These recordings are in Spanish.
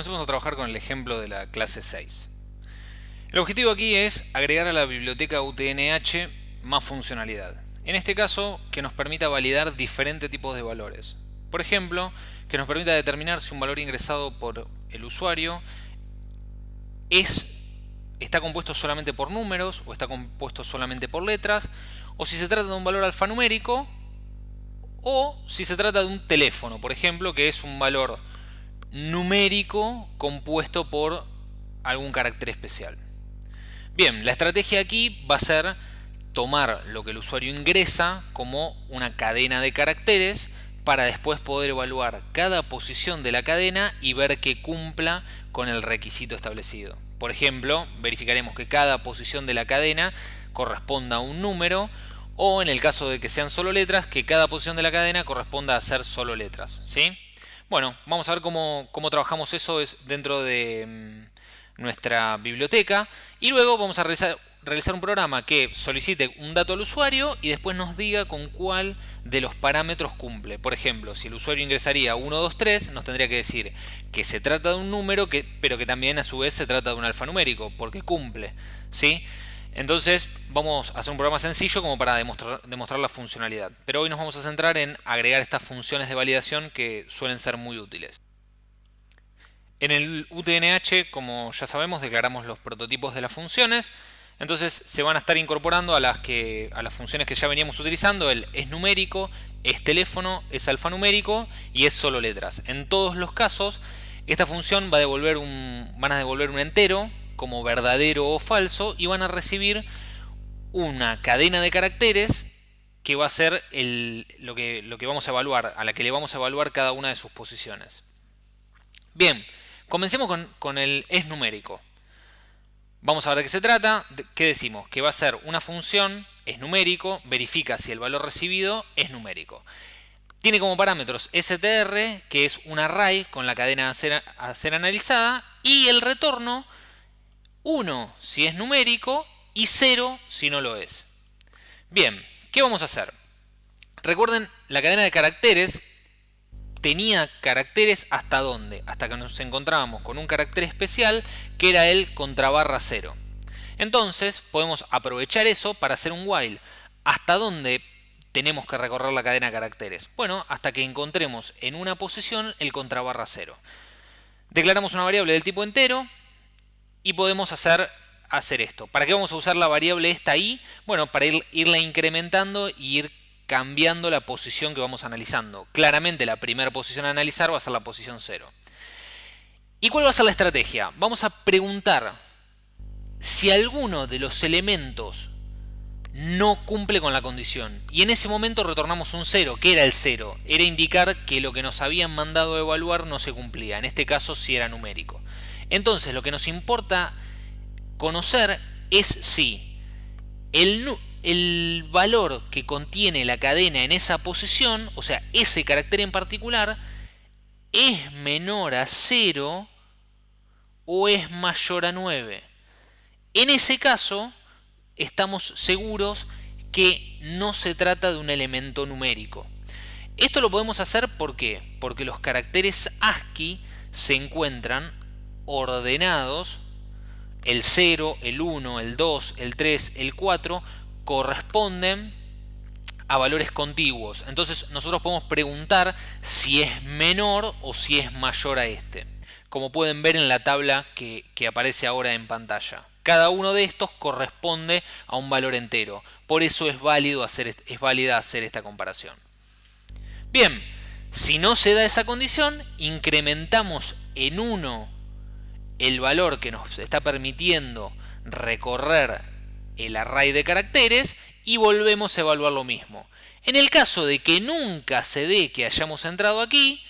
comencemos a trabajar con el ejemplo de la clase 6. El objetivo aquí es agregar a la biblioteca UTNH más funcionalidad. En este caso, que nos permita validar diferentes tipos de valores. Por ejemplo, que nos permita determinar si un valor ingresado por el usuario es, está compuesto solamente por números o está compuesto solamente por letras, o si se trata de un valor alfanumérico o si se trata de un teléfono, por ejemplo, que es un valor numérico compuesto por algún carácter especial. Bien, la estrategia aquí va a ser tomar lo que el usuario ingresa como una cadena de caracteres para después poder evaluar cada posición de la cadena y ver que cumpla con el requisito establecido. Por ejemplo, verificaremos que cada posición de la cadena corresponda a un número o en el caso de que sean solo letras, que cada posición de la cadena corresponda a ser solo letras. ¿sí? Bueno, vamos a ver cómo, cómo trabajamos eso dentro de mm, nuestra biblioteca y luego vamos a realizar, realizar un programa que solicite un dato al usuario y después nos diga con cuál de los parámetros cumple. Por ejemplo, si el usuario ingresaría 1, 2, 3, nos tendría que decir que se trata de un número, que, pero que también a su vez se trata de un alfanumérico, porque cumple. ¿sí? Entonces vamos a hacer un programa sencillo como para demostrar, la funcionalidad. Pero hoy nos vamos a centrar en agregar estas funciones de validación que suelen ser muy útiles. En el UTNH, como ya sabemos, declaramos los prototipos de las funciones. Entonces se van a estar incorporando a las, que, a las funciones que ya veníamos utilizando. El es numérico, es teléfono, es alfanumérico y es solo letras. En todos los casos, esta función va a devolver un, van a devolver un entero como verdadero o falso y van a recibir una cadena de caracteres que va a ser lo, que, lo que vamos a evaluar, a la que le vamos a evaluar cada una de sus posiciones. Bien, comencemos con, con el es numérico. Vamos a ver de qué se trata. ¿Qué decimos? Que va a ser una función, es numérico, verifica si el valor recibido es numérico. Tiene como parámetros str, que es un array con la cadena a ser, a ser analizada, y el retorno 1 si es numérico y 0 si no lo es. Bien, ¿qué vamos a hacer? Recuerden, la cadena de caracteres tenía caracteres hasta dónde? Hasta que nos encontrábamos con un carácter especial que era el contra barra 0. Entonces podemos aprovechar eso para hacer un while. ¿Hasta dónde tenemos que recorrer la cadena de caracteres? Bueno, hasta que encontremos en una posición el contra barra 0. Declaramos una variable del tipo entero y podemos hacer, hacer esto. ¿Para qué vamos a usar la variable esta ahí? Bueno, para ir, irla incrementando y ir cambiando la posición que vamos analizando. Claramente la primera posición a analizar va a ser la posición 0. ¿Y cuál va a ser la estrategia? Vamos a preguntar si alguno de los elementos no cumple con la condición. Y en ese momento retornamos un 0. ¿Qué era el 0? Era indicar que lo que nos habían mandado a evaluar no se cumplía. En este caso sí era numérico. Entonces lo que nos importa conocer es si el, el valor que contiene la cadena en esa posición, o sea, ese carácter en particular, es menor a 0 o es mayor a 9. En ese caso, estamos seguros que no se trata de un elemento numérico. Esto lo podemos hacer porque los caracteres ASCII se encuentran ordenados, el 0, el 1, el 2, el 3, el 4, corresponden a valores contiguos. Entonces nosotros podemos preguntar si es menor o si es mayor a este. Como pueden ver en la tabla que, aparece ahora en pantalla. Cada uno de estos corresponde a un valor entero. Por eso es, válido hacer, es válida hacer esta comparación. Bien, si no se da esa condición, incrementamos en 1 el valor que nos está permitiendo recorrer el array de caracteres y volvemos a evaluar lo mismo. En el caso de que nunca se dé que hayamos entrado aquí,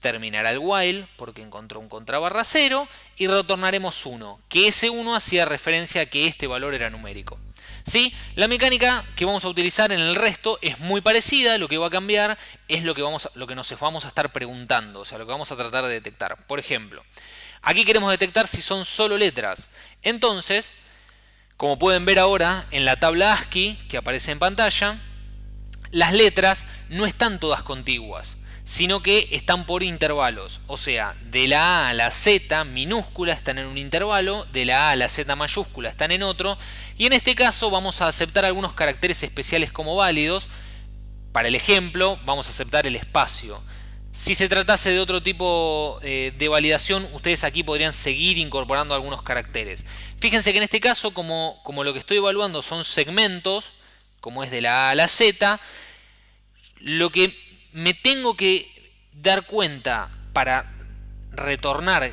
terminará el while porque encontró un contrabarra 0 y retornaremos 1, que ese 1 hacía referencia a que este valor era numérico. ¿Sí? La mecánica que vamos a utilizar en el resto es muy parecida, lo que va a cambiar es lo que, vamos, lo que nos vamos a estar preguntando, o sea, lo que vamos a tratar de detectar. Por ejemplo, Aquí queremos detectar si son solo letras. Entonces, como pueden ver ahora en la tabla ASCII que aparece en pantalla, las letras no están todas contiguas. sino que están por intervalos. O sea, de la A a la Z minúscula están en un intervalo, de la A a la Z mayúscula están en otro, y en este caso vamos a aceptar algunos caracteres especiales como válidos. Para el ejemplo, vamos a aceptar el espacio. Si se tratase de otro tipo eh, de validación, ustedes aquí podrían seguir incorporando algunos caracteres. Fíjense que en este caso, como, como lo que estoy evaluando son segmentos, como es de la A a la Z, lo que me tengo que dar cuenta para retornar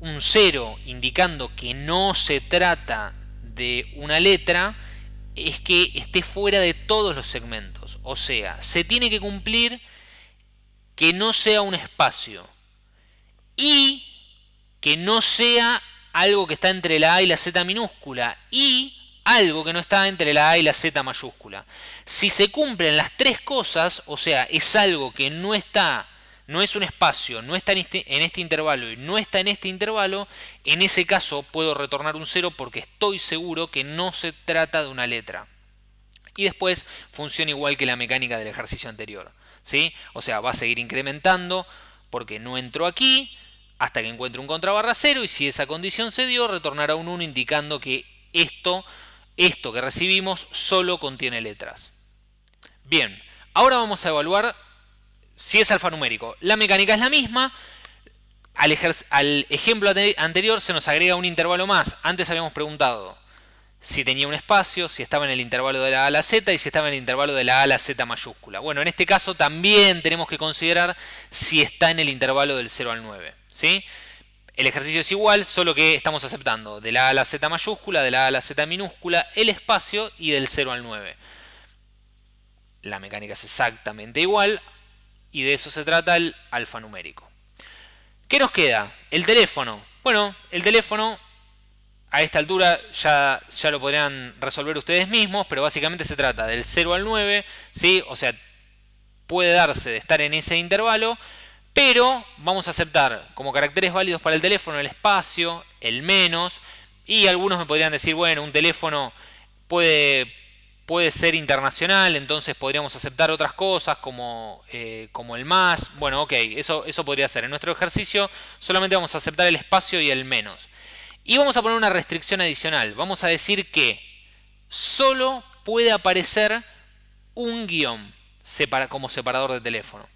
un cero indicando que no se trata de una letra es que esté fuera de todos los segmentos. O sea, se tiene que cumplir que no sea un espacio y que no sea algo que está entre la A y la Z minúscula y algo que no está entre la A y la Z mayúscula. Si se cumplen las tres cosas, o sea, es algo que no está, no es un espacio, no está en este, en este intervalo y no está en este intervalo, en ese caso puedo retornar un cero porque estoy seguro que no se trata de una letra. Y después funciona igual que la mecánica del ejercicio anterior. ¿sí? O sea, va a seguir incrementando porque no entró aquí hasta que encuentre un contrabarra cero y si esa condición se dio, retornará un 1 indicando que esto esto que recibimos solo contiene letras. Bien, ahora vamos a evaluar si es alfanumérico. La mecánica es la misma. Al, ejemplo anterior se nos agrega un intervalo más. Antes habíamos preguntado si tenía un espacio, si estaba en el intervalo de la A a la Z y si estaba en el intervalo de la A a la Z mayúscula. Bueno, en este caso también tenemos que considerar si está en el intervalo del 0 al 9. ¿sí? El ejercicio es igual, solo que estamos aceptando de la A a la Z mayúscula, de la A a la Z minúscula, el espacio y del 0 al 9. La mecánica es exactamente igual y de eso se trata el alfanumérico. ¿Qué nos queda? El teléfono. Bueno, el teléfono a esta altura ya, ya lo podrían resolver ustedes mismos, pero básicamente se trata del 0 al 9, ¿sí? o sea, puede darse de estar en ese intervalo, pero vamos a aceptar como caracteres válidos para el teléfono el espacio, el menos, y algunos me podrían decir, bueno, un teléfono puede, puede ser internacional, entonces podríamos aceptar otras cosas como, eh, como el más. Bueno, ok, eso, eso podría ser. En nuestro ejercicio solamente vamos a aceptar el espacio y el menos. Y vamos a poner una restricción adicional. Vamos a decir que solo puede aparecer un guion como separador de teléfono.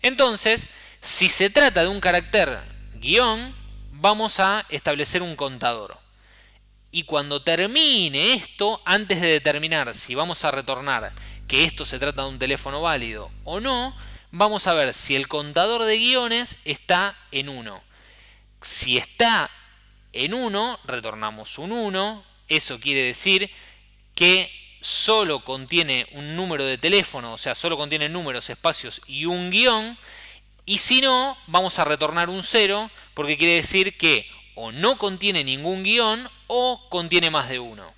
Entonces, si se trata de un carácter guion, vamos a establecer un contador. Y cuando termine esto, antes de determinar si vamos a retornar que esto se trata de un teléfono válido o no, vamos a ver si el contador de guiones está en 1. Si está en 1, retornamos un 1. Eso quiere decir que solo contiene un número de teléfono, o sea, solo contiene números, espacios y un guion. Y si no, vamos a retornar un 0 porque quiere decir que o no contiene ningún guion o contiene más de uno.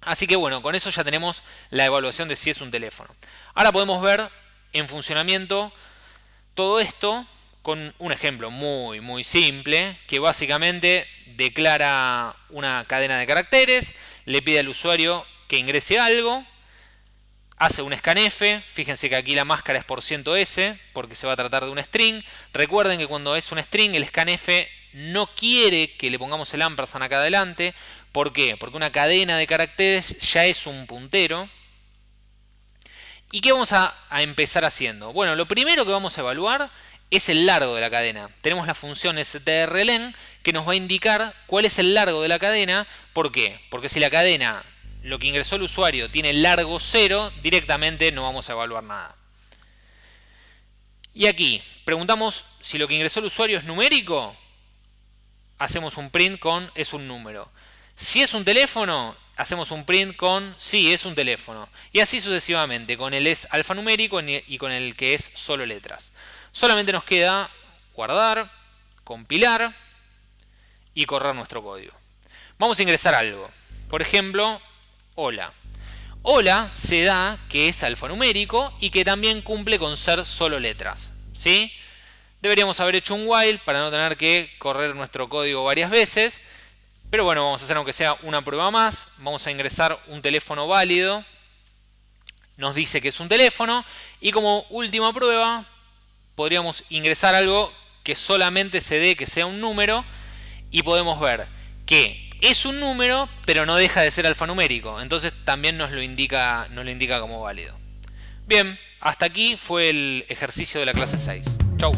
Así que bueno, con eso ya tenemos la evaluación de si es un teléfono. Ahora podemos ver en funcionamiento todo esto con un ejemplo muy muy simple que básicamente declara una cadena de caracteres, le pide al usuario que ingrese algo hace un scanf, fíjense que aquí la máscara es por %s porque se va a tratar de un string. Recuerden que cuando es un string el scanf no quiere que le pongamos el ampersand acá adelante. ¿Por qué? Porque una cadena de caracteres ya es un puntero. ¿Y qué vamos a, a empezar haciendo? Bueno, lo primero que vamos a evaluar es el largo de la cadena. Tenemos la función strlen que nos va a indicar cuál es el largo de la cadena. ¿Por qué? Porque si la cadena lo que ingresó el usuario tiene largo 0, directamente no vamos a evaluar nada. Y aquí, preguntamos si lo que ingresó el usuario es numérico, hacemos un print con es un número. Si es un teléfono, hacemos un print con sí, es un teléfono. Y así sucesivamente, con el es alfanumérico y con el que es solo letras. Solamente nos queda guardar, compilar y correr nuestro código. Vamos a ingresar algo. Por ejemplo, hola. Hola se da que es alfanumérico y que también cumple con ser solo letras. ¿sí? Deberíamos haber hecho un while para no tener que correr nuestro código varias veces. Pero bueno, vamos a hacer aunque sea una prueba más. Vamos a ingresar un teléfono válido. nos dice que es un teléfono. Y como última prueba, podríamos ingresar algo que solamente se dé que sea un número y podemos ver que es un número, pero no deja de ser alfanumérico. Entonces también nos lo indica, nos lo indica como válido. Bien, hasta aquí fue el ejercicio de la clase 6. Chau.